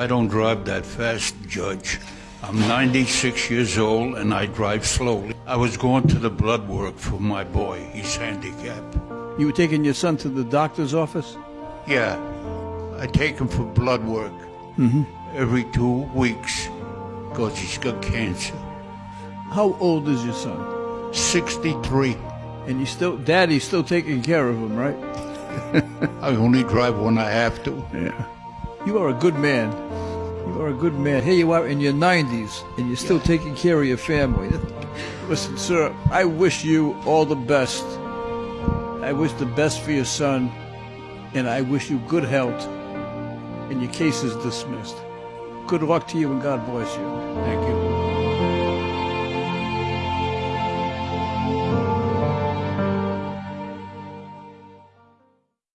I don't drive that fast, Judge. I'm 96 years old and I drive slowly. I was going to the blood work for my boy. He's handicapped. You were taking your son to the doctor's office? Yeah, I take him for blood work Mm-hmm. every two weeks because he's got cancer. How old is your son? 63. And you still, Daddy's still taking care of him, right? I only drive when I have to. Yeah. You are a good man. You are a good man. Here you are in your 90s, and you're still taking care of your family. Listen, sir, I wish you all the best. I wish the best for your son, and I wish you good health. And your case is dismissed. Good luck to you, and God bless you. Thank you.